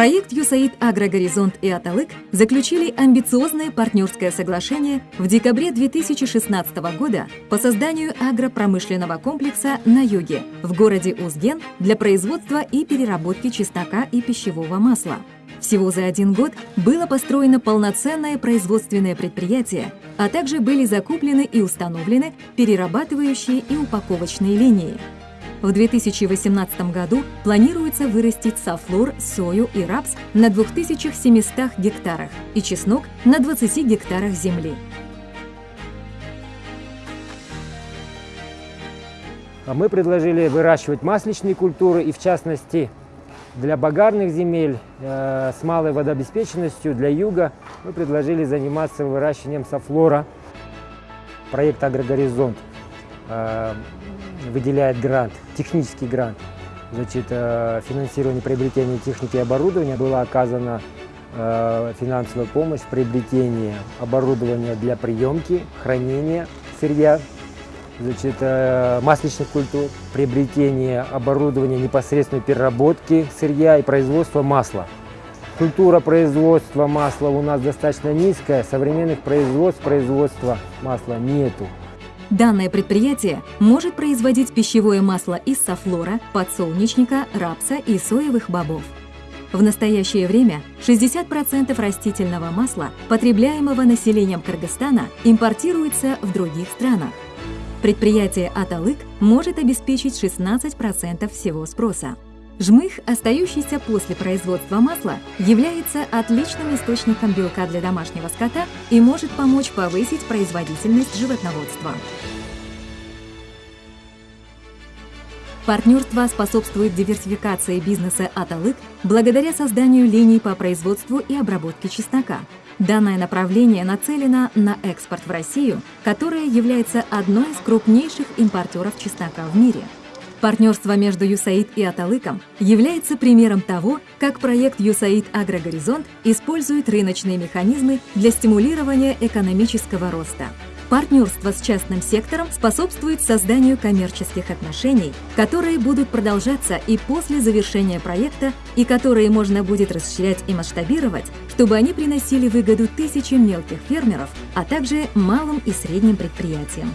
Проект «ЮСАИД Агрогоризонт» и «Аталык» заключили амбициозное партнерское соглашение в декабре 2016 года по созданию агропромышленного комплекса на юге в городе Узген для производства и переработки чеснока и пищевого масла. Всего за один год было построено полноценное производственное предприятие, а также были закуплены и установлены перерабатывающие и упаковочные линии. В 2018 году планируется вырастить софлор, сою и рапс на 2700 гектарах и чеснок на 20 гектарах земли. А мы предложили выращивать масличные культуры и в частности для багарных земель э, с малой водообеспеченностью для юга мы предложили заниматься выращиванием софлора. Проект «Агрогоризонт» выделяет грант, технический грант. Значит, э, финансирование приобретения техники и оборудования была оказана э, финансовая помощь в приобретении оборудования для приемки, хранения сырья, значит, э, масличных культур, приобретение оборудования непосредственной переработки сырья и производства масла. Культура производства масла у нас достаточно низкая, современных производств производства масла нету. Данное предприятие может производить пищевое масло из софлора, подсолнечника, рапса и соевых бобов. В настоящее время 60% растительного масла, потребляемого населением Кыргызстана, импортируется в других странах. Предприятие «Аталык» может обеспечить 16% всего спроса. Жмых, остающийся после производства масла, является отличным источником белка для домашнего скота и может помочь повысить производительность животноводства. Партнерство способствует диверсификации бизнеса «Аталык» благодаря созданию линий по производству и обработке чеснока. Данное направление нацелено на экспорт в Россию, которая является одной из крупнейших импортеров чеснока в мире. Партнерство между ЮСАИД и Аталыком является примером того, как проект ЮСАИД Агрогоризонт использует рыночные механизмы для стимулирования экономического роста. Партнерство с частным сектором способствует созданию коммерческих отношений, которые будут продолжаться и после завершения проекта, и которые можно будет расширять и масштабировать, чтобы они приносили выгоду тысячам мелких фермеров, а также малым и средним предприятиям.